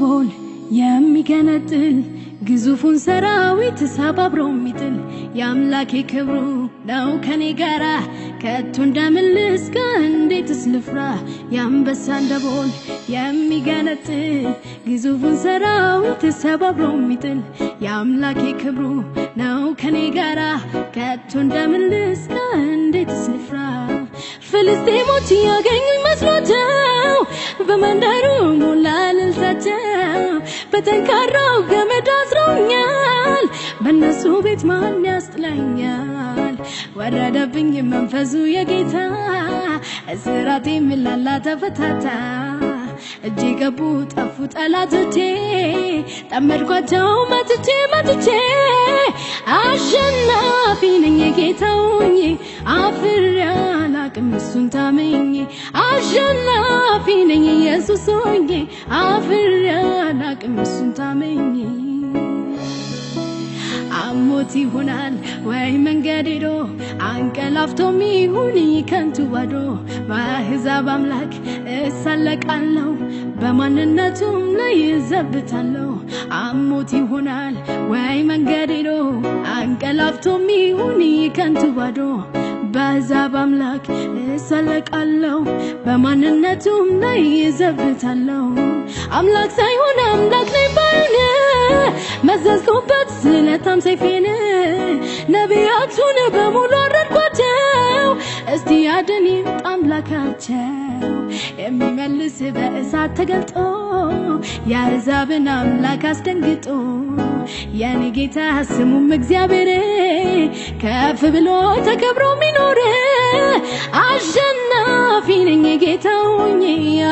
ደቦል የሚገነጥል ግዙፉን ሰራዊት ሰባብሮ የሚጥል የአምላኬ ክብሩ ነው ከኔ ጋራ። ከቶ እንደምን ልስጋ እንዴትስ ልፍራ? የአንበሳን ደቦል የሚገነጥል ግዙፉን ሰራዊት ሰባብሮ የሚጥል የአምላኬ ክብሩ ነው ከኔ ጋራ። ከቶ እንደምን ልስጋ እንዴትስ ልፍራ? ፍልስጤሞች ያገኙኝ መስሏቸው በመንደሩ ሞላ እልልታቸው በጠንካራው ገመድ አስረውኛል በእነሱ ቤት ማን ያስጥለኛል ወረደብኝ መንፈሱ የጌታ። እስራቴ ምላላ ተፈታታ። እጄ ገቡ ጠፉ ጠላቶቼ። ጠመድኳቸው መትቼ መትቼ። አሸናፊ ነኝ ጌታውኝ አፍሬ አላቅም እሱን ታምኜ አሸናፊ ነኝ ኢየሱስ ሆኜ። አፍሬ አላቅም እሱን ታምኜ አሞት ይሆናል ወይ መንገድ ሄዶ? አንቀላፍቶም ይሁን ከንቱ ባዶ። በአሕዛብ አምላክ እሳለቃለሁ በማንነቱም ላይ ይዘብታለሁ አሞት ይሆናል ወይ መንገድ ሄዶ? አንቀላፍቶም ይሁን ከንቱ ባዶ በአሕዛብ አምላክ እሳለቃለሁ በማንነቱም ላይ ይዘብታለሁ አምላክ ሳይሆን አምላክ ነኝ ባይነ መዘዝኩበት ስለታም ሰይፌን። ነቢያቱን በሙሉ አረድኳቸው። እስቲ ያድን ይምጣ አምላካቸው። የሚመልስ በእሳት ተገልጦ የአሕዛብን አምላክ አስደንግጦ የኔ ጌታ ስሙም እግዚአብሔር ከፍ ብሎ ተከብሮ ሚኖር አሸናፊ ነኝ። ጌታውኝ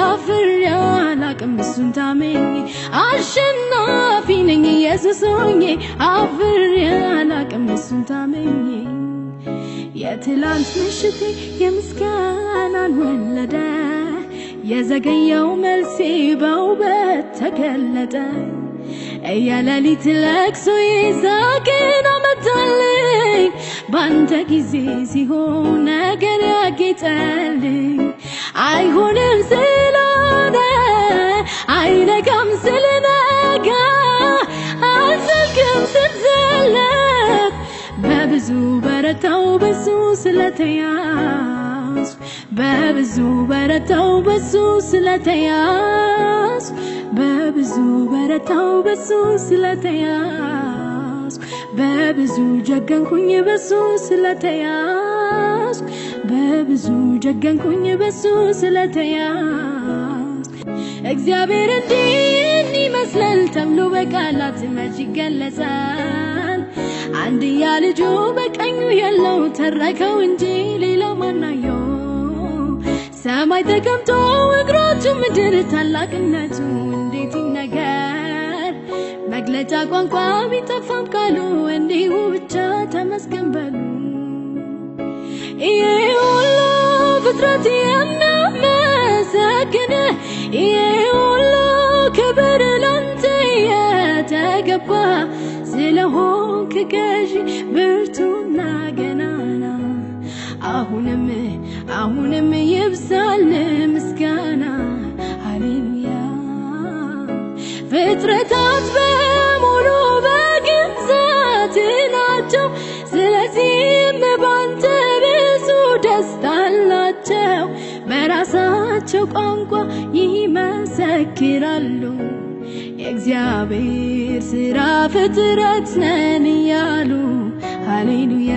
አፍሬ አላቅም እሱን ታምኜ አሸናፊ ነኝ። ኢየሱስ ሆኜ አፍሬ አላቅም እሱን ታምኜ የትላንት ምሽቴ የምስጋናን ወለደ የዘገየው መልሴ በውበት ተገለጠ የሌሊት ለቅሶ ይዛቅን አመጣልኝ ባንተ ጊዜ ሲሆን ነገር ያጌጠልኝ አይሆንም ስላለ አይነጋም ስለነጋ አልዘልቅም ስትዘለት በብዙ በረታው በሱ ስለተያዝ በብዙ በረታው በሱ ስለተያዝ በብዙ በረታው በሱ ስለተያዝ በብዙ ጀገንኩኝ በሱ ስለተያዝ በብዙ ጀገንኩኝ በሱ ስለተያዝ እግዚአብሔር እንዲህ ይመስላል ተብሎ በቃላት መች ይገለጻል? አንድያ ልጁ በቀኙ ያለው ተረከው እንጂ ሌላ ማናየው? ሰማይ ተቀምጦ እግሮቹ ምድር ታላቅነቱ እንዴት ይነገር? መግለጫ ቋንቋ ቢጠፋም ቃሉ እንዲሁ ብቻ ተመስገን በሉ። ይሄ ሁሉ ፍጥረት የሚያመሰግን ይሄ ሁሉ ክብር ላንተ የተገባ ስለሆንክ ገዢ ብርቱና ገናና አሁንም አሁንም ይብዛል ምስጋና። ሃሌሉያ። ፍጥረታት በሙሉ በግንዘት ናቸው። ስለዚህም ባንተ ብዙ ደስታ አላቸው። በራሳቸው ቋንቋ ይመሰክራሉ። የእግዚአብሔር ስራ ፍጥረት ነን እያሉ ሃሌሉያ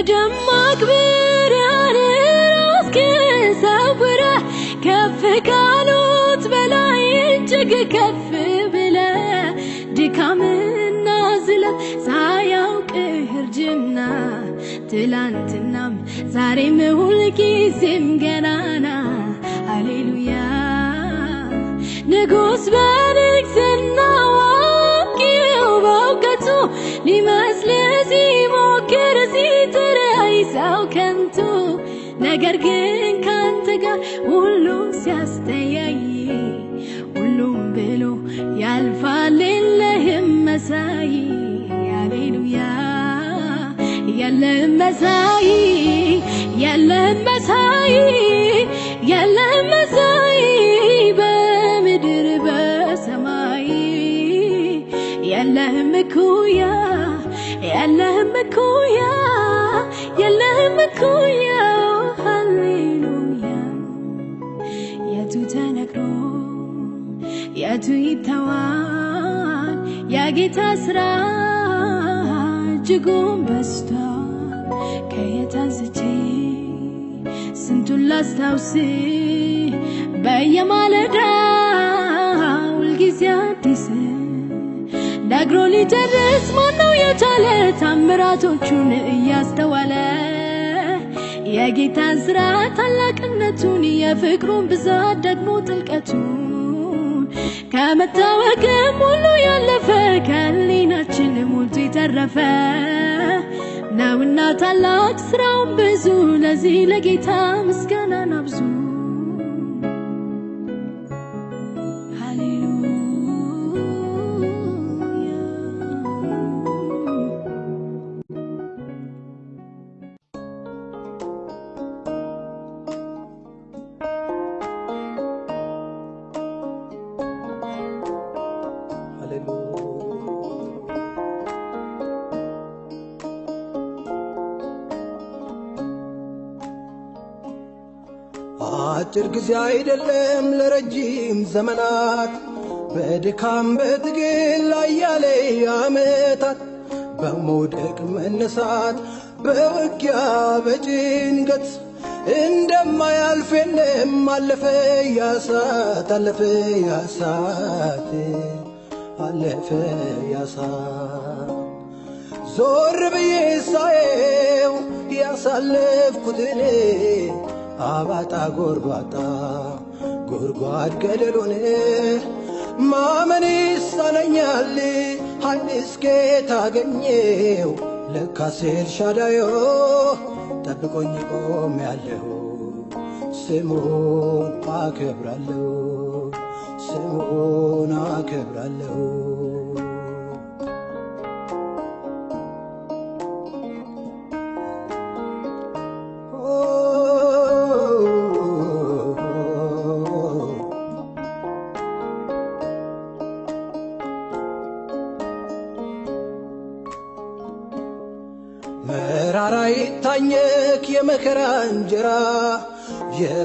በደማቅ ብርሃን ራስህን ሰውረህ ከፍ ካሉት በላይ እጅግ ከፍ ብለህ ድካምና ዝለት ሳያውቅህ እርጅና ትላንትናም ዛሬም ሁልጊዜም ገናና። ሃሌሉያ። ንጉሥ በንግስና አዋቂው በእውቀቱ ሊመስል ሲሞክር ነገር ግን ካንተ ጋር ሁሉ ሲያስተያይ ሁሉም ብሎ ያልፋል የለህም መሳይ። ሃሌሉያ! የለህም መሳይ የለህም መሳይ የለህም መሳይ በምድር በ የለህም እኩያ የለህም እኩያ የለህም እኩያ የቱ ይተዋል። የጌታ ስራ እጅጉን በዝቷል። ከየት አንስቼ ስንቱን ላስታውስ? በየማለዳ ሁልጊዜ አዲስ ነግሮ ሊጨርስ ማነው የቻለ? ታምራቶቹን እያስተዋለ የጌታን ስራ ታላቅነቱን የፍቅሩን ብዛት ደግሞ ጥልቀቱን ከመታወቅም ሁሉ ያለፈ ከህሊናችን ሞልቶ የተረፈ ነውና ታላቅ ስራውን ብዙ ለዚህ ለጌታ ምስጋናን አብዙ አጭር ጊዜ አይደለም ለረጅም ዘመናት በድካም በትግል አያሌ ዓመታት በመውደቅ መነሳት በውጊያ በጭንቀት እንደማያልፍ የለም አለፈ ያሳት አለፈ ያሳት አለፈ ያሳት። ዞር ብዬ ሳየው ያሳለፍኩትን አባጣ ጎርባጣ ጎድጓድ ገደሉን። ማመን ይሳነኛል ኃይል እስኬት አገኘው። ለካስ ኤልሻዳዮ ጠብቆኝ ቆም ያለሁ ስሙን አከብራለሁ ስሙን አከብራለሁ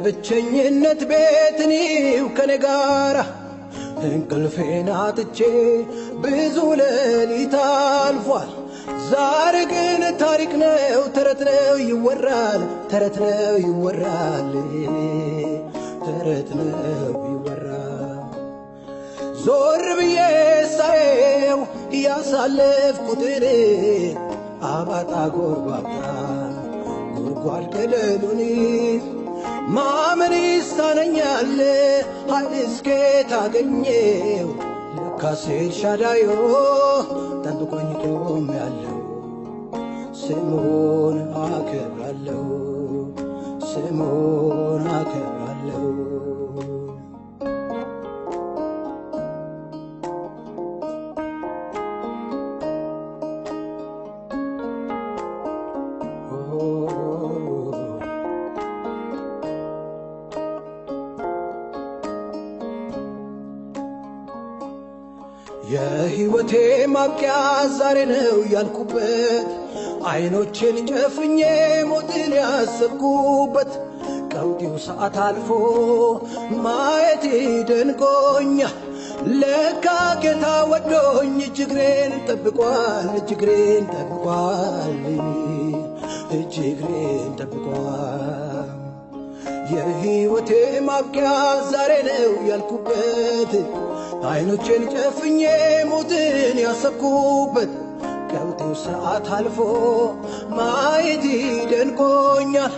የብቸኝነት ቤት እኔው ከኔ ጋራ እንቅልፌን አጥቼ ብዙ ሌሊት አልፏል። ዛሬ ግን ታሪክ ነው፣ ተረት ነው ይወራል፣ ተረት ነው ይወራል፣ ተረት ነው ይወራል። ዞር ብዬ ሳየው ያሳለፍኩትን አባጣ ጎርባጣ ጉድጓድ ገደሉን ማመን ይሳነኛል። ኃይል እስኬት አገኘው? ለካስ ኤልሻዳዮ ጠብቆኝ ቆም ያለው። ስሙን አከብራለሁ። ስሙን አከብራለሁ ማብቂያ ዛሬ ነው ያልኩበት አይኖቼን ጨፍኜ ሞትን ያሰብኩበት ቀውጢው ሰዓት አልፎ ማየቴ ደንቆኛል። ለካ ጌታ ወዶኝ እጅግሬን ጠብቋል፣ እጅግሬን ጠብቋል፣ እጅግሬን ጠብቋል። የሕይወቴ ማብቂያ ዛሬ ነው ያልኩበት አይኖቼን ጨፍኜ ሞትን ያሰብኩበት ቀውጢው ሰዓት አልፎ ማየት ደንቆኛል።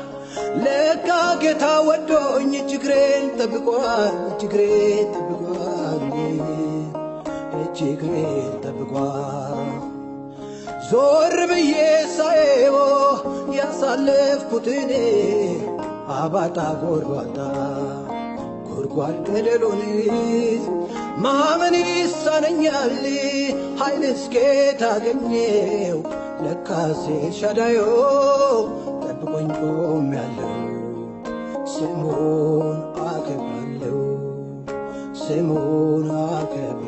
ለካ ጌታ ወዶኝ እጅግሬን ጠብቋል፣ እጅግሬን ጠብቋል፣ እጅግሬን ጠብቋል። ዞር ብዬ ሳየው ያሳለፍኩትን አባጣ ጎርባጣ ገደሉን ማመን ይሳነኛል ኃይል እስኬት አገኘው ለካስ ኤልሻዳዮ ጠብቆኝ ቆም ያለው ስሙን አከብራለሁ። ስሙን አከብራለሁ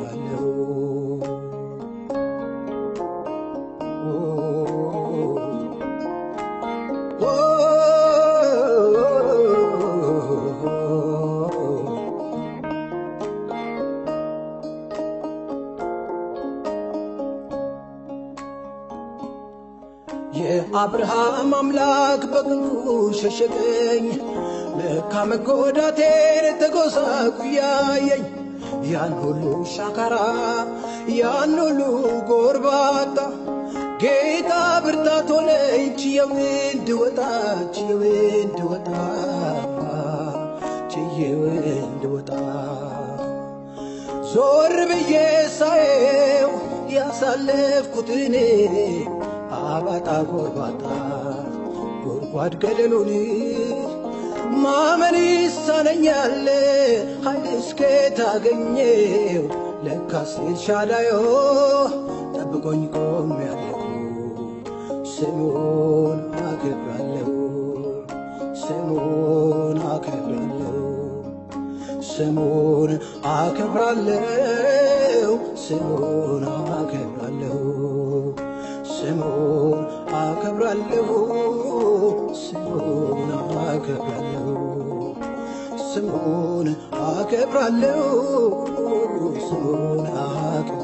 የአብርሃም አምላክ በቅንፉ ሸሸገኝ ለካ መጎዳቴን ተጎሳቁያየኝ። ያን ሁሉ ሻካራ ያን ሁሉ ጎርባጣ ጌታ ብርታት ሆነኝ ችየው እንድወጣ ችየው እንድወጣ ችየው እንድወጣ ዞር ብዬ ሳየው ያሳለፍኩትን አባጣ ጎርባጣ ጎድጓድ ገደሉን ማመን ይሳነኛል ኃይል እስከ ታገኘው ለካስ ኤልሻዳዮ ጠብቆኝ ቆሜያለሁ። ስሙን አከብራለሁ ስሙን አከብራለሁ ስሙን አከብራለሁ ስሙን አከብራለሁ አከብራለሁ ስሙን አከብራለሁ ስሙን አከብራለሁ ስሙን አከብራለሁ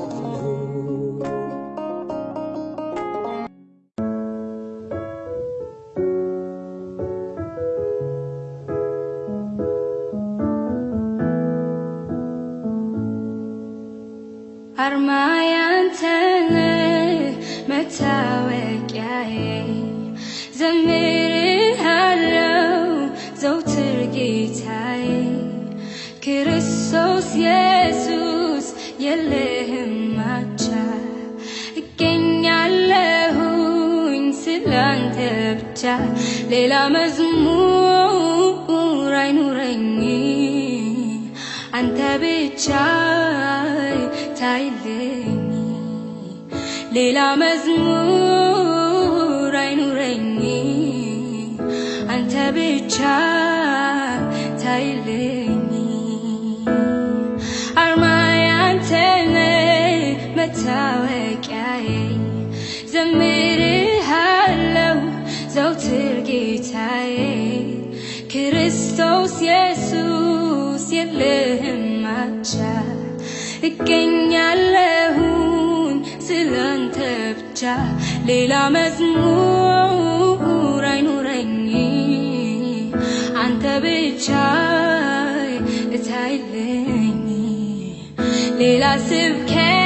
ሌላ መዝሙር አይኑረኝ አንተ ብቻ ታይልኝ ሌላ መዝሙር አይኑረኝ አንተ ብቻ ታይልኝ አርማዬ አንተ ነህ መታወቂያዬ። ዘምርሃለው ጌታዬ ክርስቶስ ኢየሱስ የለህም ማቻ እገኛለሁኝ ስላንተ ብቻ ሌላ መዝሙር አይኑረኝ አንተ ብቻ እታይልኝ ሌላ ስብከት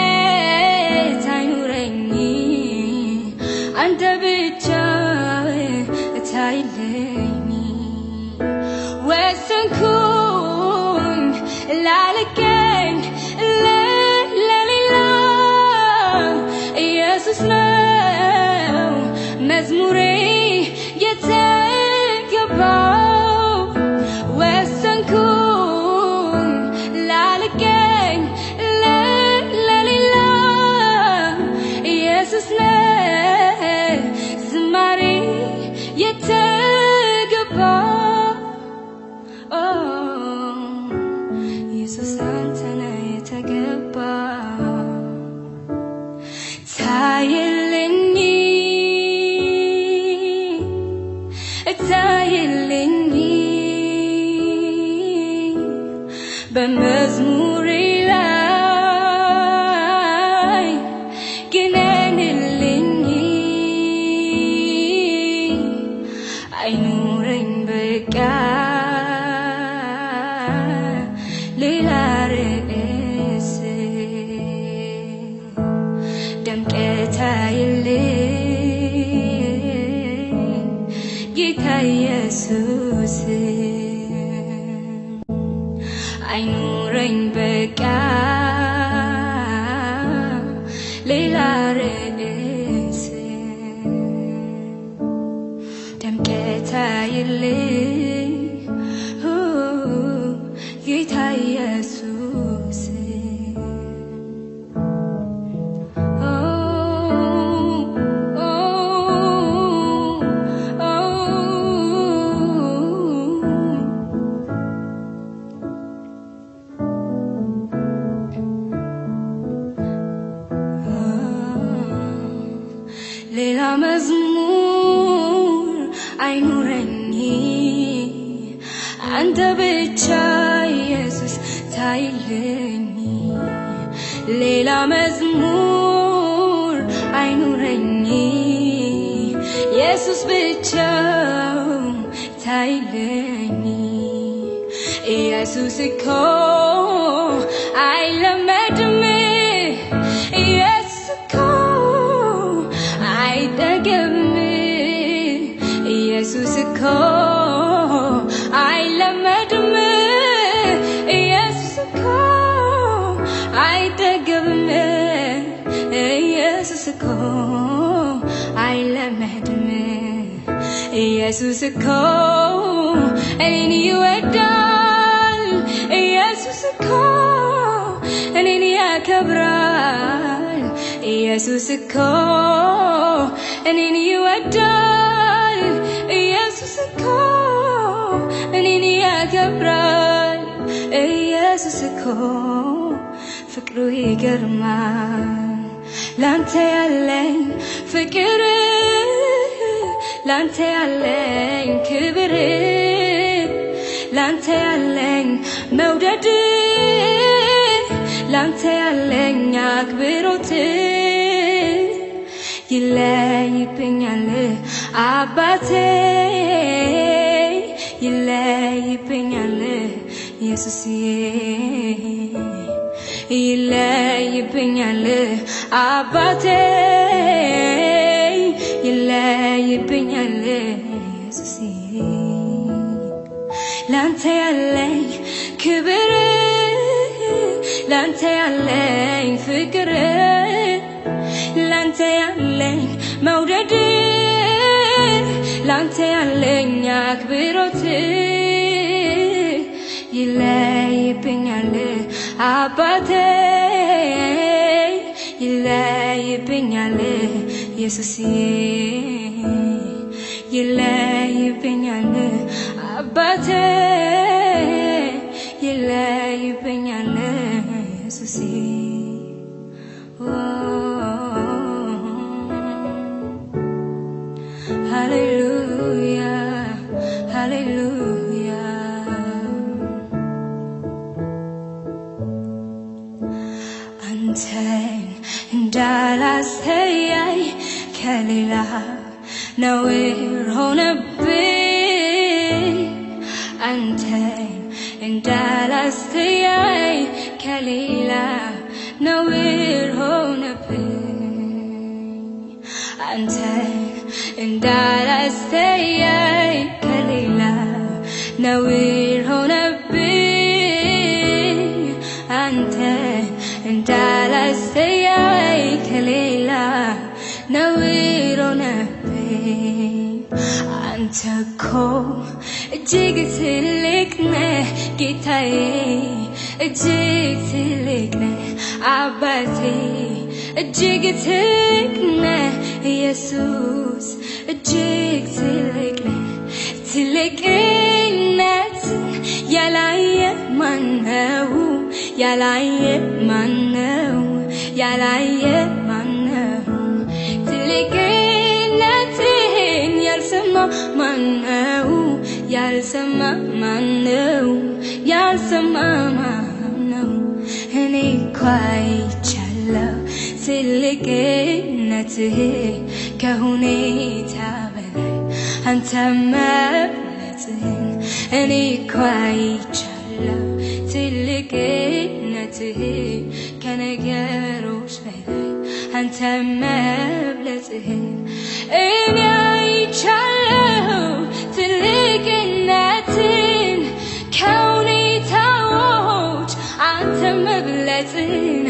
ኢየሱስ እኮ እኔን ይወዳል ኢየሱስ እኮ እኔን ያከብራል ኢየሱስ እኮ እኔን ይወዳል ኢየሱስ እኮ እኔን ያከብራል ኢየሱስ እኮ ፍቅሩ ይገርማል ላንተ ያለኝ ፍቅር ላንተ ያለኝ ክብር ላንተ ያለኝ መውደድ ላንተ ያለኝ አክብሮት ይለይብኛል አባቴ ይለይብኛል ኢየሱስዬ ይለይብኛል አባቴ ይለይብኛል ኢየሱስዬ ላንተ ያለኝ ክብር ላንተ ያለኝ ፍቅር ላንተ ያለኝ መውደድ ላንተ ያለኝ አክብሮት ይለይብኛል አባቴ ይለይብኛል ኢየሱስዬ ይለይብኛል። አባቴ Now we're on a big antenna in Dallas, the Kalila. Now we're on a big antenna in Dallas, the አንተ እጅግ ትልቅ ነህ ጌታዬ እጅግ ትልቅ ነህ አባቴ እጅግ ትልቅ ነህ ኢየሱስ እጅግ ትልቅ ነህ ትልቅነት ያላየ ማነው ያላየ ማነው ያላየ ያልሰማ ማነው? ያልሰማ ማነው? ያልሰማ ማነው? እኔ እኮ ትልቅነትህ ከሁኔታ በላይ አንተ መብለጥህን እኔ እኮ አይቻለሁ ትልቅነትህ ከነገሮች በላይ አንተ መብለጥህን እኔ አይቻለሁ ትልቅነትን ከሁኔታዎች አንተ መብለጥን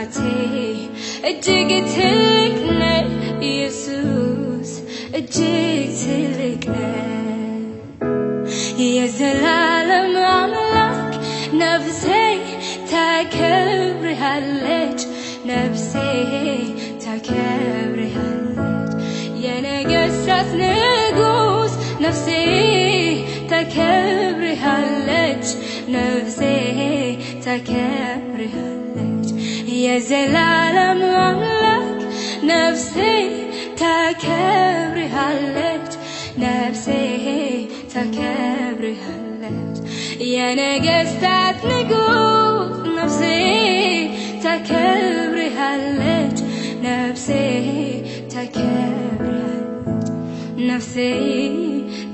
እጅግ ትልቅ ነህ ኢየሱስ እጅግ ትልቅ ነህ የዘላለም አምላክ ነፍሴ ታከብርሃለች ነፍሴ ታከብርሃለች የነገሥታት ንጉሥ ነፍሴ ታከብርሃለች ነፍሴ ታከብርሃለች የዘላለም አምላክ ነፍሴ ታከብርሃለች ነፍሴ ታከብርሃለች የነገስታት ንጉስ ነፍሴ ታከብርሃለች ነፍሴ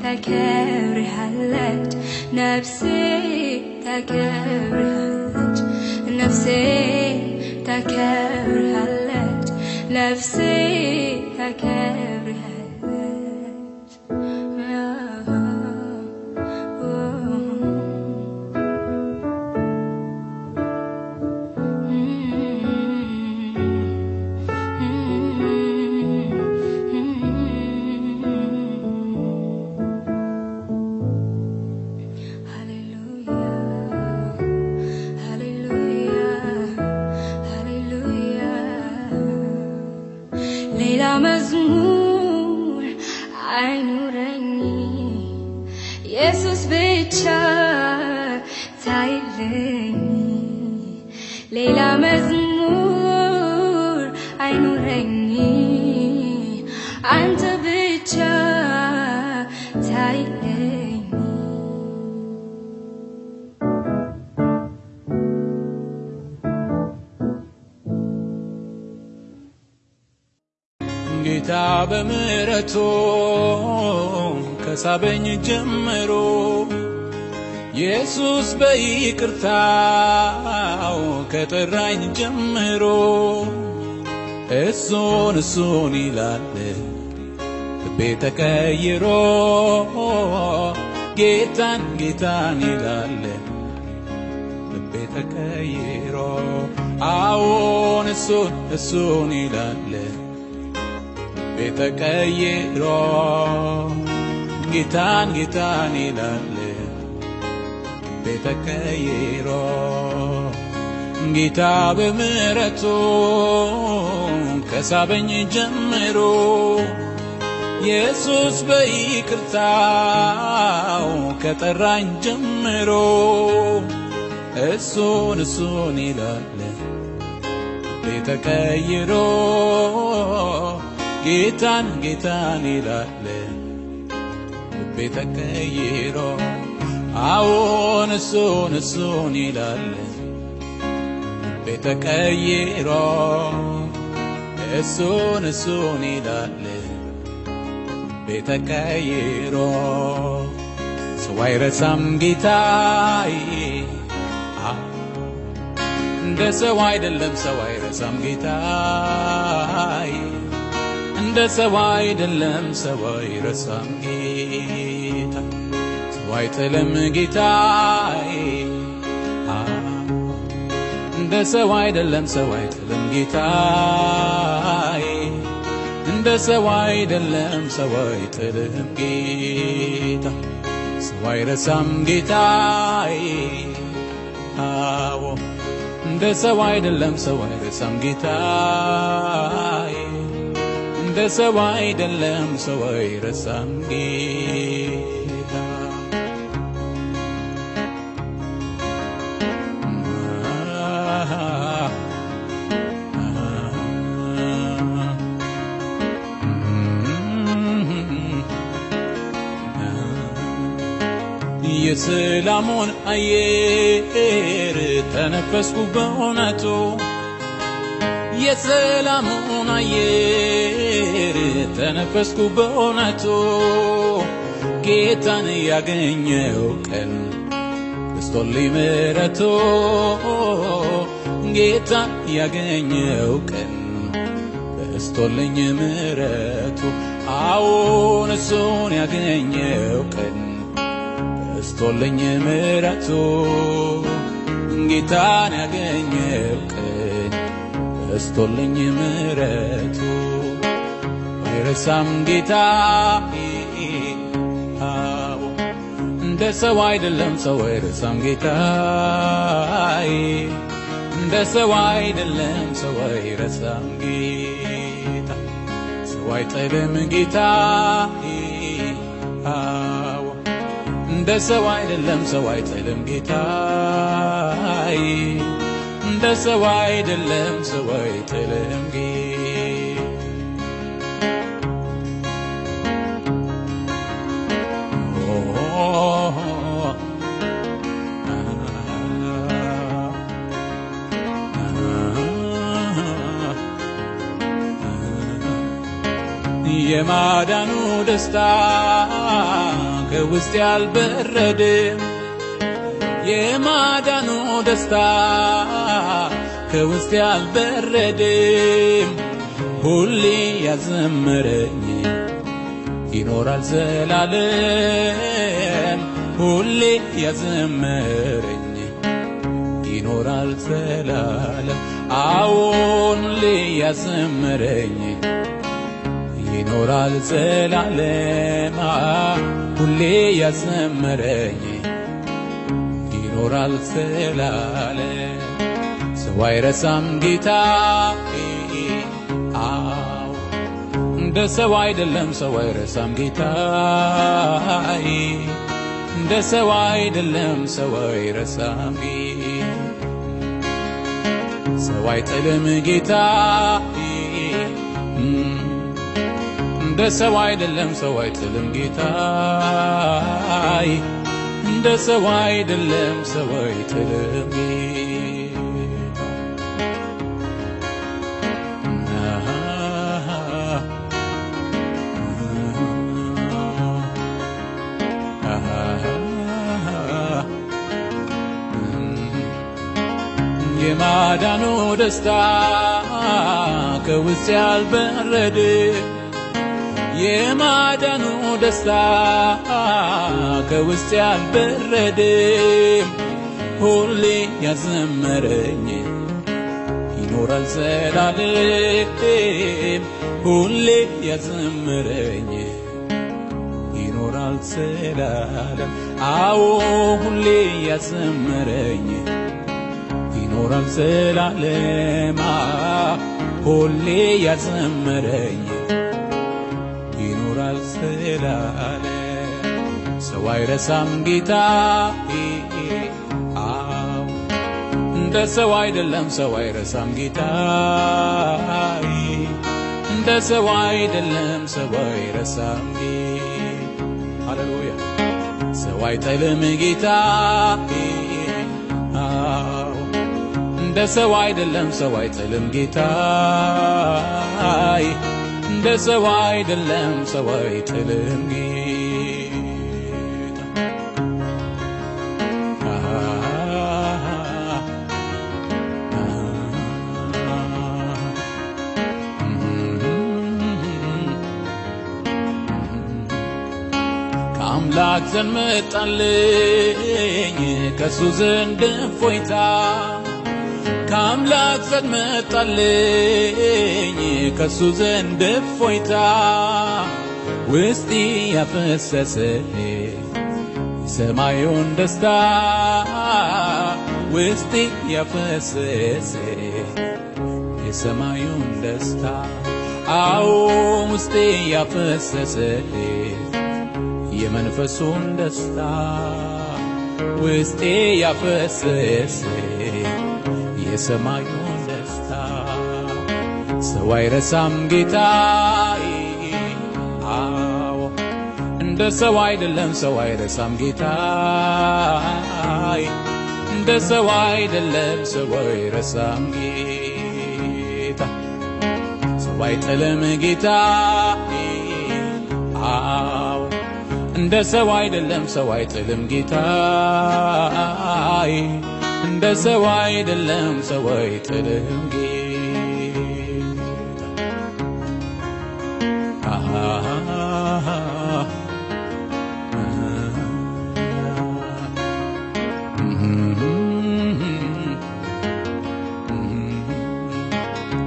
ታከብርሃለች ነፍሴ ታከብርሃለች ነፍሴ ታከብርሃለች ነፍሴ ታከብርሃለች ነፍሴ ታከብርሃለች ብቻ ታይልኝ ሌላ መዝሙር አይኑረኝ አንተ ብቻ ታይልኝ ጌታ በምሕረቱ ከሳበኝ ጀምሮ ኢየሱስ በይቅርታው ከጠራኝ ጀምሮ እሱን እሱን ይላል ልቤ ተቀይሮ ጌታን ጌታን ይላል ልቤ ተቀይሮ አዎን እሱን እሱን ይላል ቤተ ቀይሮ ጌታን ጌታን ይላል ቤተ ቀይሮ ጌታ በምሕረቱ ከሳበኝ ጀምሮ ኢየሱስ በይቅርታው ከጠራኝ ጀምሮ እሱን እሱን ይላል ቤተ ቀይሮ ጌታን ጌታን ይላል ልቤ ተቀይሮ አዎን እሱን እሱን ይላል ልቤ ተቀይሮ እሱን እሱን ይላል ልቤ ተቀይሮ ሰው አይረሳም ጌታዬ። እንደ ሰው አይደለም ሰው አይረሳም ጌታዬ። እንደ ሰው አይደለም ሰው አይረሳም ጌታ አይጥልም ጌታዬ እንደ ሰው አይደለም ሰው አይጥልም ጌታዬ እንደ ሰው አይደለም ሰው አይጥልም ጌታ ሰው አይረሳም ጌታዬ አዎ እንደ ሰው አይደለም ሰው አይረሳም ጌታዬ እንደ ሰው አይደለም ሰው አይረሳም ጌታ የሰላሙን አየር ተነፈስኩ በእውነቱ። የሰላሙን አየር ተነፈስኩ በእውነቱ። ጌታን ያገኘው ቀን በስቶልኝ ምሕረቱ ጌታን ያገኘው ቀን በስቶልኝ ምሕረቱ አዎን እሱን ያገኘው ቀን በስቶልኝ ምሕረቱ ጌታን ያገኘው ቀን በስቶልኝ ምሕረቱ። አይረሳም ጌታ እንደ ሰው አይደለም ሰው አይረሳም ጌታ። እንደ ሰው አይደለም ሰው አይረሳም ጌታ። ሰው አይጥልም ጌታ እንደ ሰው አይደለም ሰው አይጥልም ጌታዬ፣ እንደ ሰው አይደለም ሰው አይጥልም ጌ የማዳኑ ደስታ ከውስጥ ያልበረድም የማዳኑ ደስታ ከውስጥ ያልበረድም ሁሌ ያዘመረኝ ይኖራል ዘላለም ሁሌ ያዘመረኝ ይኖራል ዘላለም አዎን ሁሌ ያዘመረኝ ይኖራል ዘላለም ሁሌ ያዘመረኝ ይኖራል ዘላለም ሰው አይረሳም ጌታ። እንደ ሰው አይደለም ሰው አይረሳም ጌታ። እንደ ሰው አይደለም ሰው አይረሳም ሰው አይጥልም ጌታ እንደ ሰው አይደለም ሰው አይጥልም ጌታ እንደ ሰው አይደለም ሰው አይጥልም የማዳኑ ደስታ ከውስጥ ያልበረድ የማዳኑ ደስታ ከውስጥ ያልበረድም ሁሌ ያዘመረኝ ይኖራል ዘላለም። ሁሌ ያዘመረኝ ይኖራል ዘላለም። አዎ ሁሌ ያዘመረኝ ይኖራል ዘላለም። ሁሌ ያዘመረኝ ዘላለም ሰው አይረሳም ጌታ። አዎ እንደ ሰው አይደለም ሰው አይረሳም ጌታ። እንደ ሰው አይደለም ሰው አይረሳም ሃሌሉያ። ሰው አይጠልም ጌታ። አዎ እንደ ሰው አይደለም ሰው አይጥልም ጌታ እንደ ሰው አይደለም ሰው አይጥልም ከአምላክ ዘንድ መጣልኝ ከሱ ዘንድ እፎይታ ከአምላክ ዘንድ መጣልኝ ከሱ ዘንድ እፎይታ ውስጤ ያፈሰሰ የሰማዩን ደስታ ውስጤ ያፈሰሰ የሰማዩን ደስታ አዎ ውስጤ ያፈሰሰ የመንፈሱን ደስታ ውስጤ ያፈሰሰ የሰማዩን ደስታ ሰው አይረሳም ጌታ አዎ እንደ ሰው አይደለም ሰው አይረሳም ጌታ እንደ ሰው አይደለም ሰው አይረሳም ጌታ። ሰው አይጥልም ጌታ አዎ እንደ ሰው አይደለም ሰው አይጥልም ጌታ እንደ ሰው አይደለም ሰው አይጥልም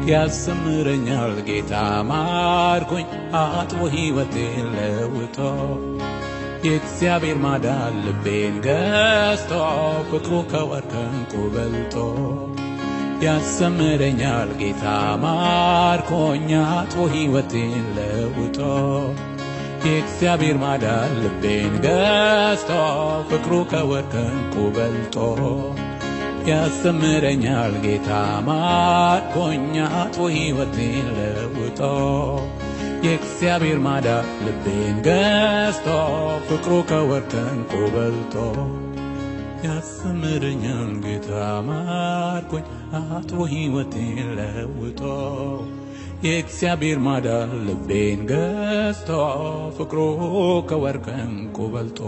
ያስተምረኛል ጌታ ማርኮኝ አጥቦ ሕይወቴን ለውጦ የእግዚአብሔር ማዳን ልቤን ገዝቶ ፍቅሩ ከወርቅ ዕንቁ በልጦ ያስተምረኛል ጌታ ማርኮኝ አጥቦ ሕይወቴን ለውጦ የእግዚአብሔር ማዳን ልቤን ገዝቶ ፍቅሩ ከወርቅ ዕንቁ በልጦ ያስተምረኛል ጌታ ማርኮኝ አጥቦ ሕይወቴን ለውጦ የእግዚአብሔር ማዳን ልቤን ገዝቶ ፍቅሩ ከወርቅ ዕንቁ በልጦ ያስተምረኛል ጌታ ማርኮኝ አጥቦ ሕይወቴን ለውጦ የእግዚአብሔር ማዳን ልቤን ገዝቶ ፍቅሩ ከወርቅ ዕንቁ በልጦ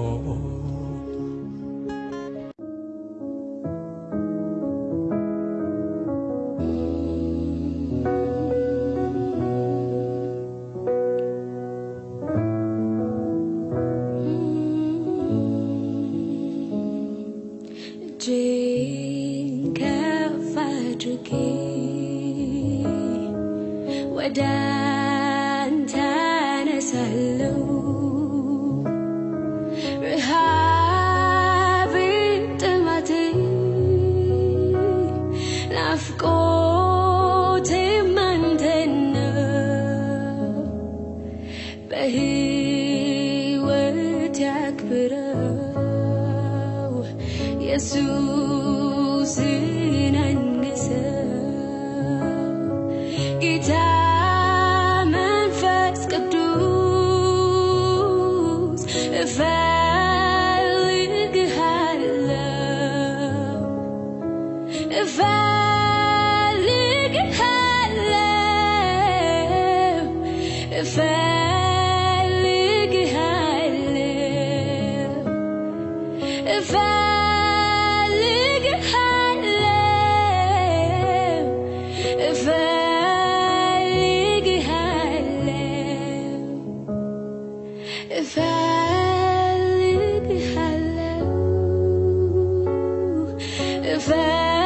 fair.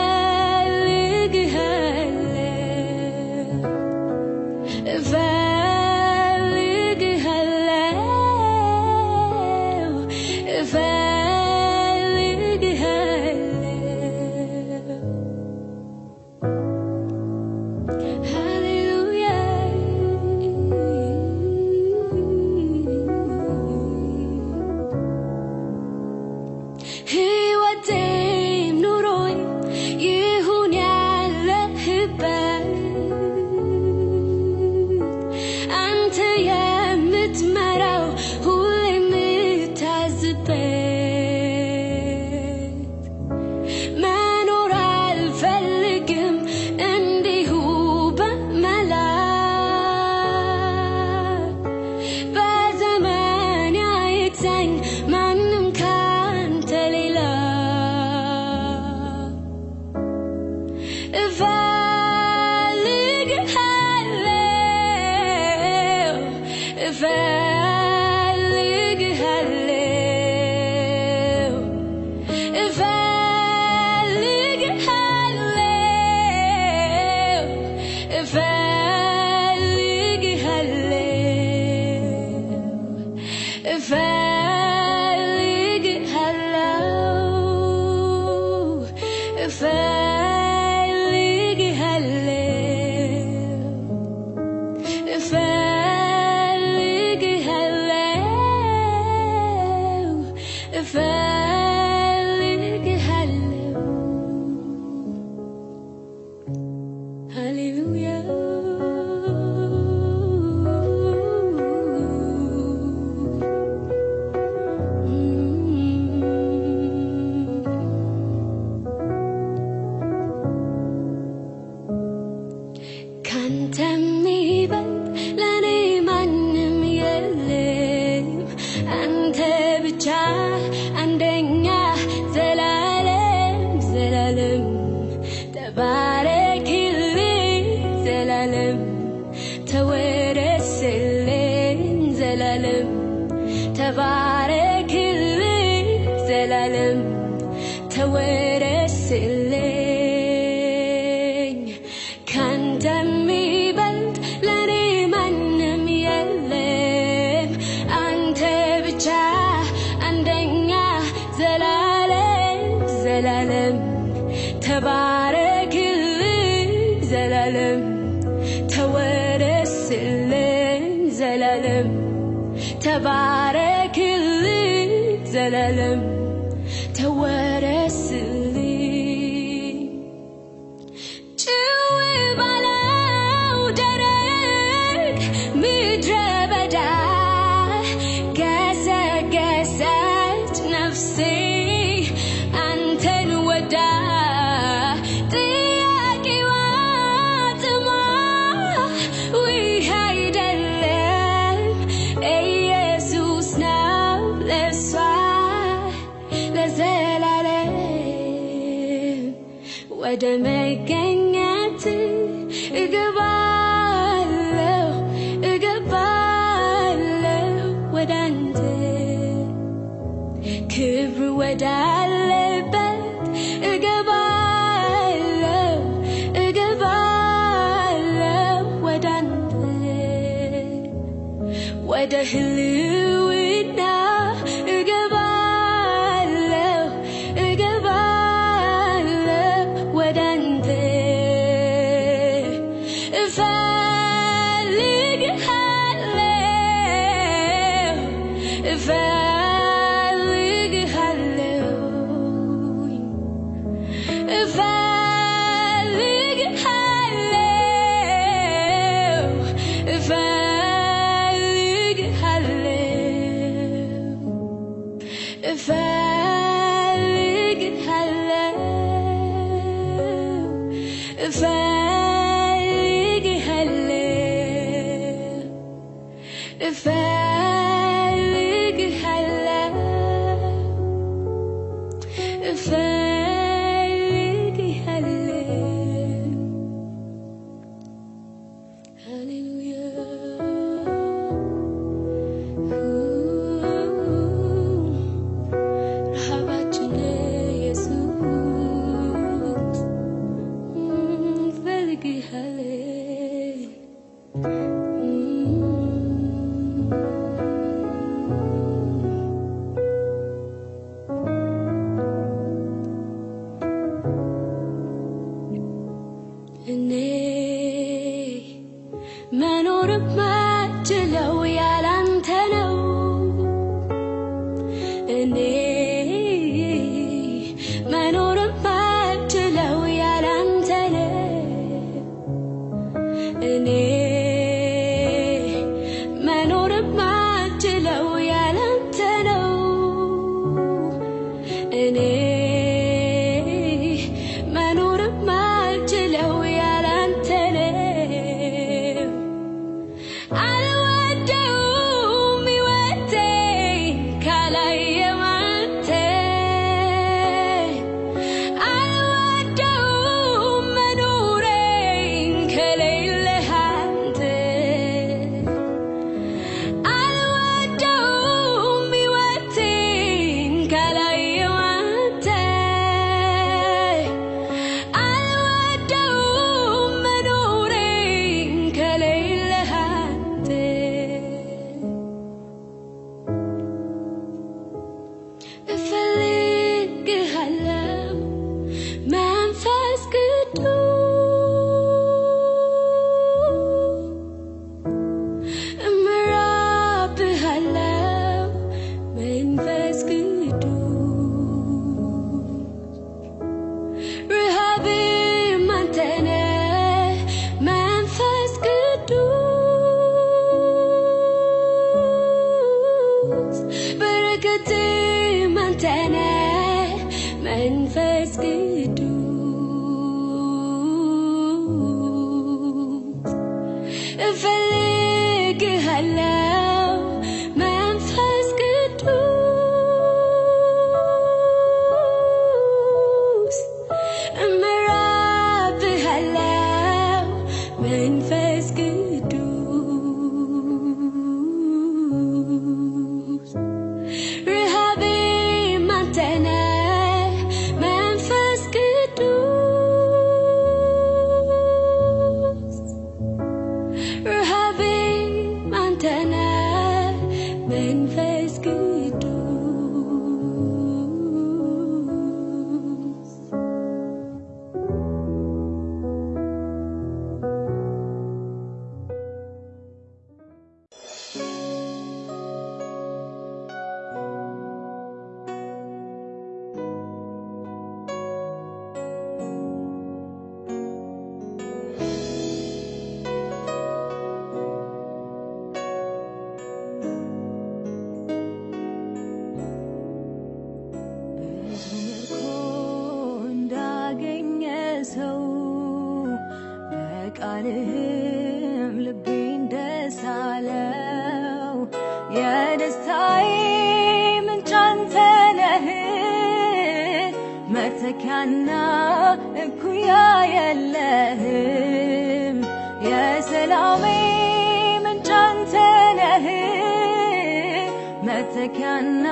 መተኪያና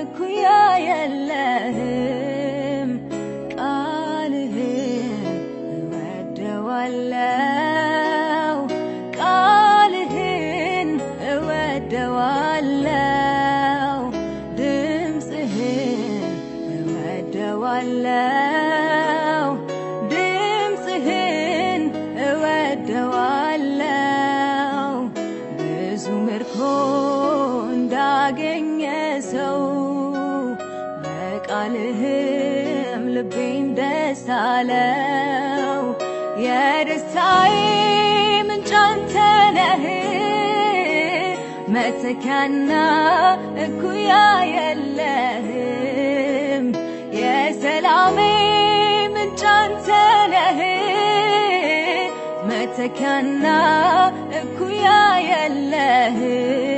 እኩያ የለህም አለው የደስታዬ ምንጭ አንተ ነህ። መተኪያና እኩያ የለህም። የሰላሜ ምንጭ አንተ ነህ። መተኪያና እኩያ የለህም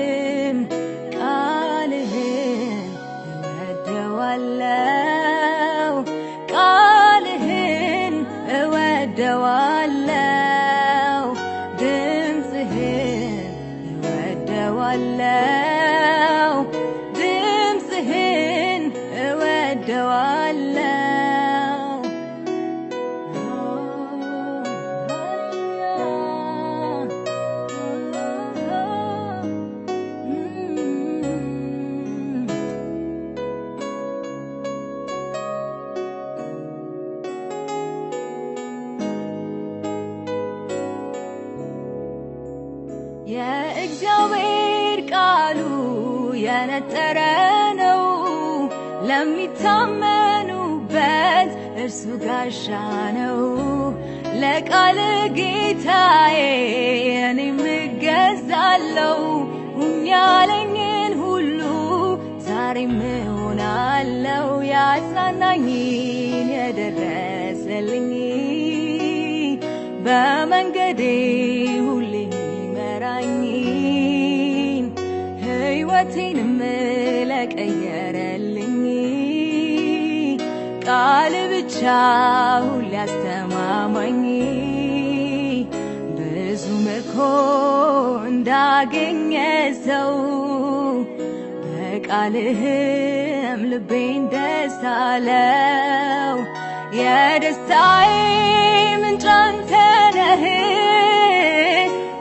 ጋሻ ነው። ለቃል ጌታዬ እኔም እገዛለው ያለኝን ሁሉ ዛሬም እሆናለው ያጽናናኝን የደረሰልኝ በመንገዴ ሁሌ የሚመራኝን ሕይወቴንም ቃል ብቻ ሁሌ አስተማማኝ ብዙ ምርኮ እንዳገኘ ሰው በቃልህም ልቤን ደስ አለው። የደስታዬ ምንጭ አንተ ነህ።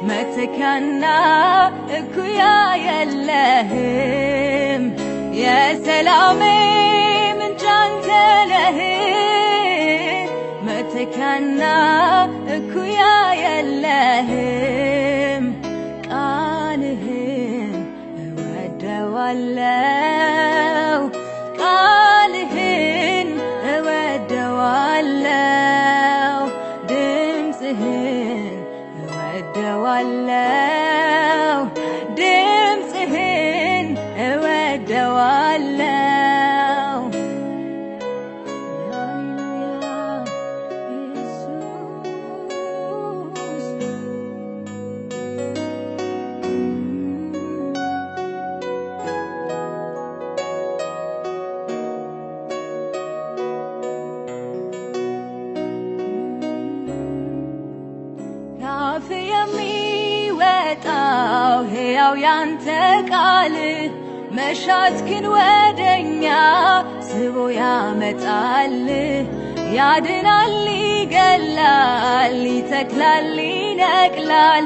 መተኪያና እኩያ የለህም። የሰላሜ ነህ መተኪያና እኩያ የለህም። ቃልህን እወደዋለው ቃልህን እወደዋለው ድምፅህን እወደዋለው ያንተ ቃል መሻትክን ወደኛ ስቦ ያመጣል። ያድናል ይገላል ይተክላል ይነቅላል።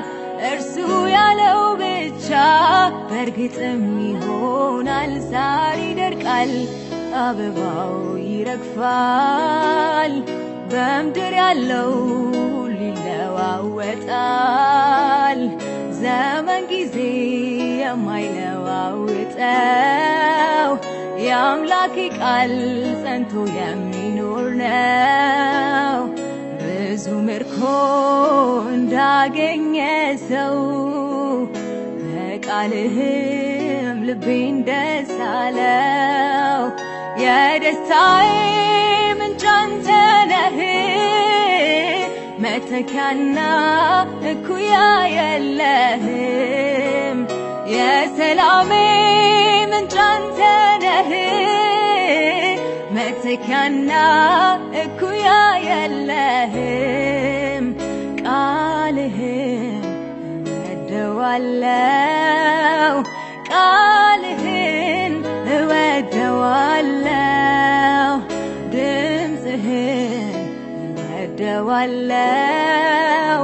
እርሱ ያለው ብቻ በእርግጥም ይሆናል። ሳር ይደርቃል አበባው ይረግፋል። በምድር ያለው ሁሉ ይለዋወጣል ዘመን ጊዜ የማይለዋውጠው የአምላኬ ቃል ጸንቶ የሚኖር ነው። ብዙ ምርኮ እንዳገኘ ሰው በቃልህም ልቤን ደስ አለው። የደስታዬ ምንጭ አንተ ነህ መተኪያና እኩያ የለህም። የሰላሜ ምንጭ አንተ ነህ። መተኪያና እኩያ የለህም። ቃልህን እወደዋለው ቃልህን እወደዋለው እወደዋለው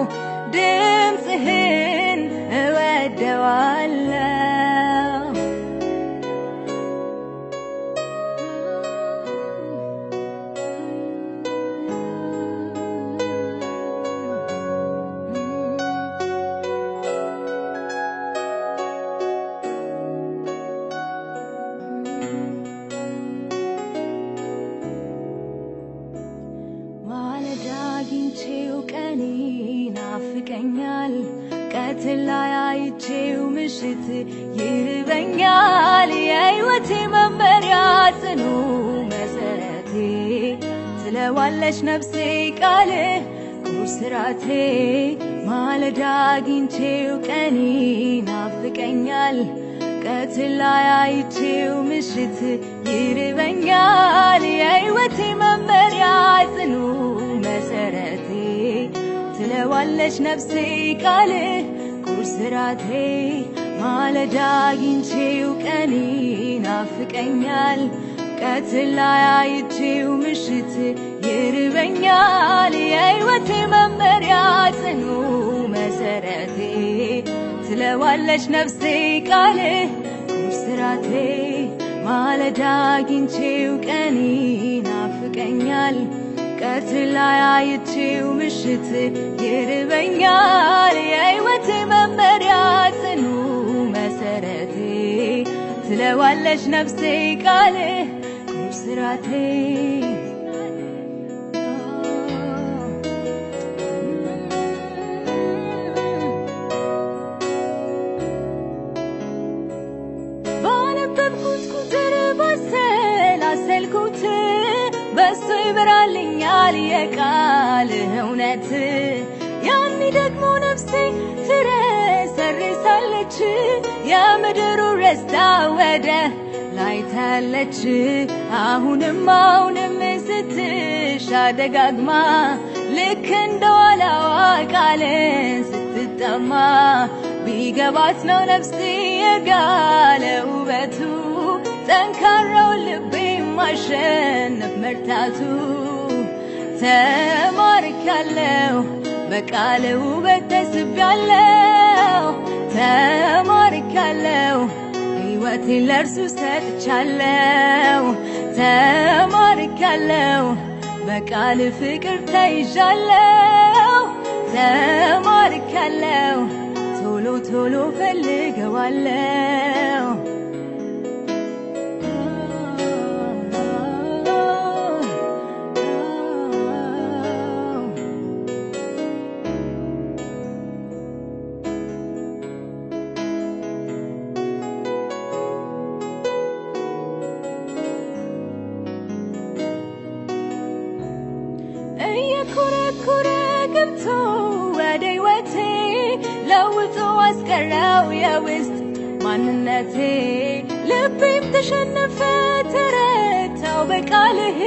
ጽኑ መሰረቴ ትለዋለች ነፍሴ ቃል ኩስራቴ ማለዳ አግኝቼው ቀኔ ናፍቀኛል። ቀትር ላይ አይቼው ምሽት ይርበኛል። የሕይወቴ መመሪያ ጽኑ መሰረቴ ትለዋለች ነፍሴ ቃል ቁርስራቴ ማለዳ አግኝቼው ቀኔ ናፍቀኛል ቀትር ላይ አይቼው ምሽት ይርበኛል። የሕይወቴ መመሪያ ጽኑ መሰረቴ ትለዋለች ነፍሴ ቃል። ቁርስራቴ ማለዳ አግኝቼው ቀኔ ናፍቀኛል። ቀትር ላይ አይቼው ምሽት ይርበኛል። የሕይወቴ መመሪያ ጽኑ መሰረቴ ትለዋለች ነፍሴ ቃል ቁርስራቴ ባነበብኩት ቁጥር ባሰላሰልኩት በሱ ይበራልኛል የቃልህ እውነት ያኔ ደግሞ ነፍሴ ትረሰርሳለች የምድሩ ረስታ ወደ ላይ ታለች አሁንም አሁንም ስትሻ ደጋግማ ልክ እንደ ዋላዋ ቃልን ስትጠማ ቢገባት ነው ነፍሴ የጋለ ውበቱ። ጠንካራው ልቤ ማሸነፍ መርታቱ። ተማርካለሁ በቃል ውበት ተስቤያለሁ። ተማርካለሁ ሕይወቴን ለእርሱ ሰጥቻለሁ ተማርካለሁ በቃል ፍቅር ተይዣለሁ ተማርካለሁ ቶሎ ቶሎ ፈልገዋለሁ የውስጥ ማንነቴ ልቤም ተሸነፈ ተረታው በቃልህ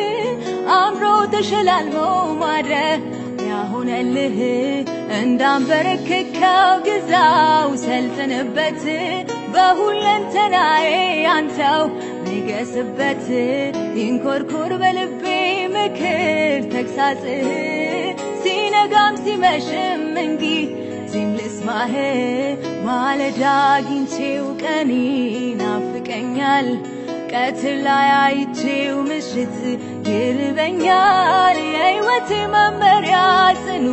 አምሮ ተሸላልሞ ማድረግ ያሆነልህ እንዳንበረከከው ግዛው ሰልጥንበት በሁለንተናዬ አንተው ንገስበት ይንኮርኮር በልቤ ምክር ተግሳጽህ ሲነጋም ሲመሽም እንጊ ልስማህ ማለዳ አግኝቼው ቀኔ ናፍቀኛል። ቀትር ላይ አይቼው ምሽት ይርበኛል። የሕይወቴ መመሪያ ጽኑ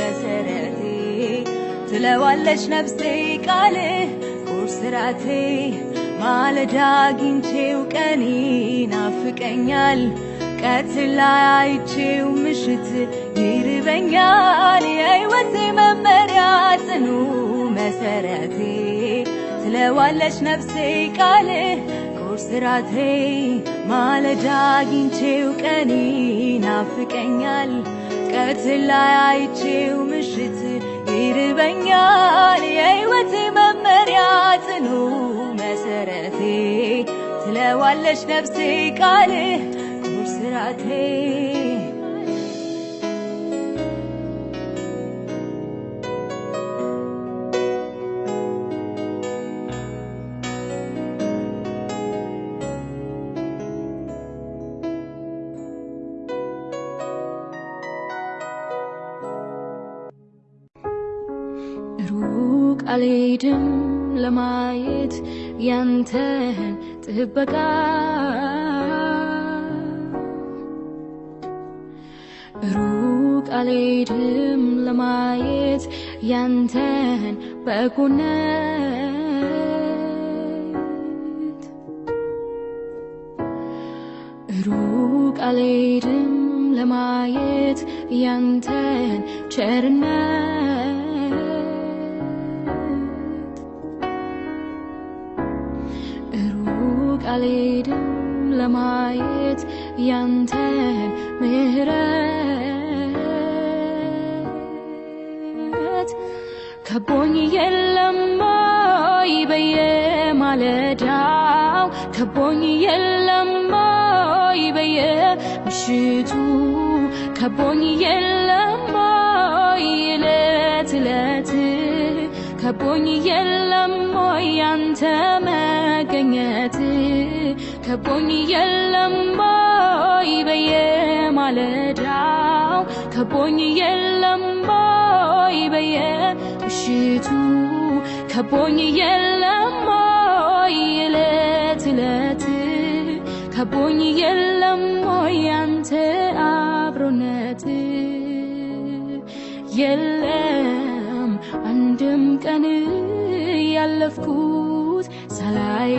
መሰረቴ ትለዋለች ነፍሴ ቃልህ ቁርስራቴ ማለዳ አግኝቼው ቀኔ ናፍቀኛል። ቀትር ላይ አይቼው ምሽት ይርበኛል የሕይወቴ መመሪያ ጽኑ መሰረቴ። ትለዋለች ነፍሴ ቃልህ ቁርስራቴ ማለዳ አግኝቼው ቀኔ ናፍቀኛል። ቀትር ላይ አይቼው ምሽት ይርበኛል የሕይወቴ መመሪያ ጽኑ መሰረቴ። ትለዋለች ነፍሴ ቃልህ ሩቅ አልሄድም ለማየት ያንተን ጥበቃ። ሩቅ አልሄድም ለማየት ያንተን በጎነት። ሩቅ አልሄድም ለማየት ያንተን ቸርነት ሩቅ አልሄድም ለማየት ያንተን ምሕረት ከቦኝ የለም ወይ በየማለዳው። ከቦኝ የለም ወይ በየምሽቱ። ከቦኝ የለም ከቦኝ የለም ወይ ያንተ መገኘት። ከቦኝ የለም ወይ በየማለዳው። ከቦኝ የለም ወይ በየምሽቱ። ከቦኝ የለም ወይ ዕለት ዕለት። ከቦኝ የለም ወይ ያንተ አብሮነት። የለም ያለፍኩት ሳላይ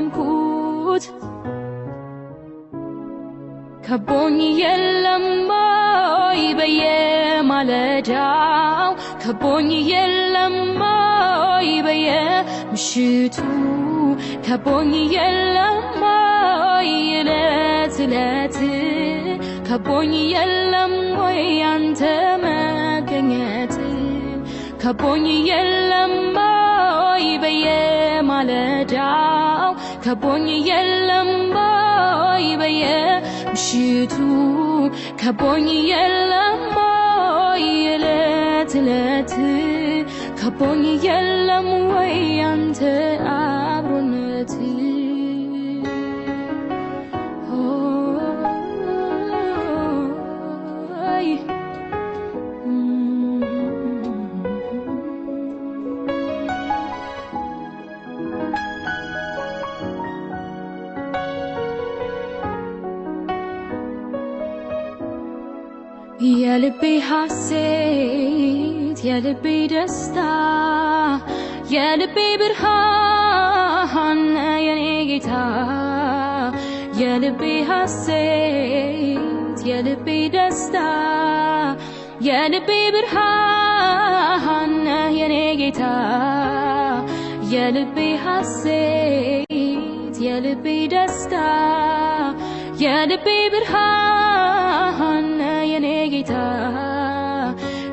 የቆምኩት ከቦኝ የለም ወይ በየማለዳው? ከቦኝ የለም ወይ በየምሽቱ? ከቦኝ የለም ወይ ዕለት? ከቦኝ የለም ወይ ያንተ መገኘት? ከቦኝ የለም ወይ በየማለዳው ከቦኝ የለም ወይ በየምሽቱ ከቦኝ የለም ወይ ዕለት ዕለት ከቦኝ የለም ወይ ያንተ የልቤ ሐሴት የልቤ ደስታ የልቤ ብርሃን የኔ ጌታ የልቤ ሐሴት የልቤ ደስታ የልቤ ብርሃን የኔ ጌታ የልቤ ሐሴት የልቤ ደስታ የልቤ ብርሃን ጌታ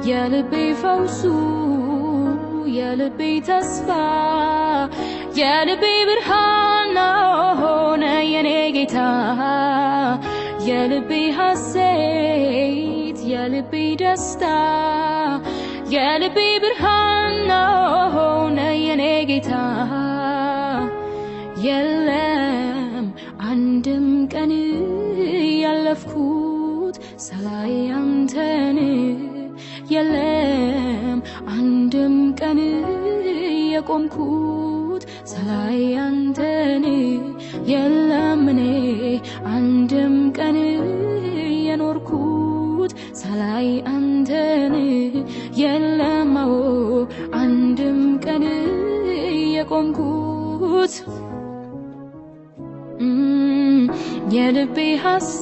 የልቤ ፈውሱ የልቤ ተስፋ የልቤ ብርሃን የኔ ጌታ። የልቤ ሐሴት የልቤ ደስታ የልቤ ብርሃን ሆነ የኔ ጌታ። የለም አንድም ቀን ያለፍኩት ላይ አንተን የለም። አንድም ቀን የቆምኩት ሳላይ አንተን የለም። እኔ አንድም ቀን የኖርኩት ሳላይ አንተን የለም። አዎ አንድም ቀን የቆምኩት። የልቤ ሀሴ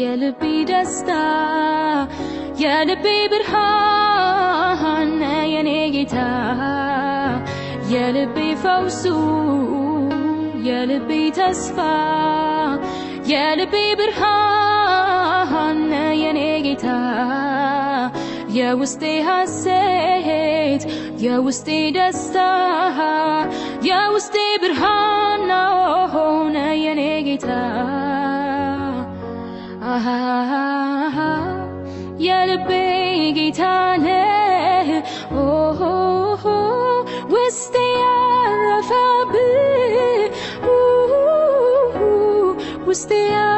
የልቤ ደስታ የልቤ ብርሃን የኔ ጌታ የልቤ ፈውሱ የልቤ ተስፋ የልቤ ብርሃን የኔ ጌታ የውስጤ ሐሴት የውስጤ ደስታ የውስጤ ብርሃን ሆነ የኔ ጌታ አሃ የልቤ ጌታ ነህ ኦሆ ውስጤ ያረፈብህ ውስጤ ያረፈብህ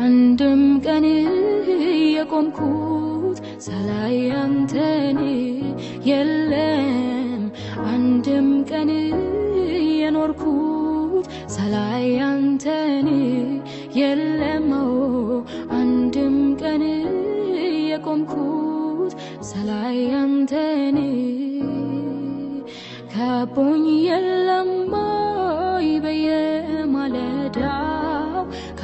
አንድም ቀን የቆምኩት ሳላይ አንተን የለም። አንድም ቀን የኖርኩት ሳላይ አንተን የለም። አንድም ቀን የቆምኩት ሳላይ አንተን። ከቦኝ የለም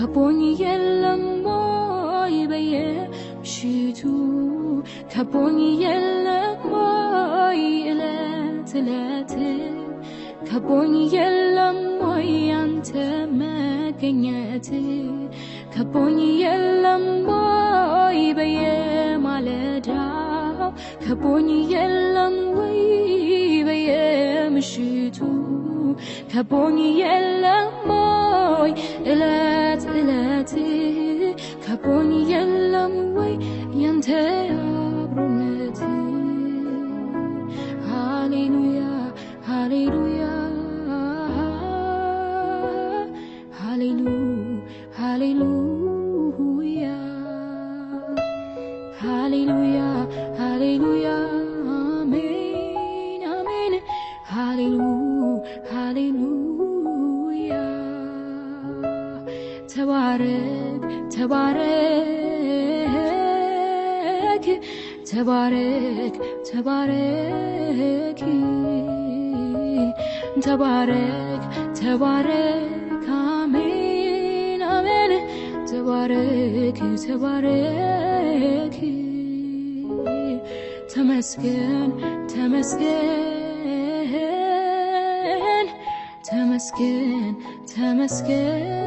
በየማለዳው ከቦኝ የለም ወይ በየምሽቱ ከቦኝ የለም ወይ እለት እለት ከቦኝ የለም ወይ አንተ መገኘት ከቦኝ የለም ወይ በየማለዳው ከቦኝ የለም ወይ በየምሽቱ ከቦኝ የለም ወይ እለት እለት ከቦኝ የለም ወይ ያንተ ተባረክ ተባረክ አሜን አሜን ተባረክ ተባረክ ተመስገን ተመስገን ተመስገን ተመስገን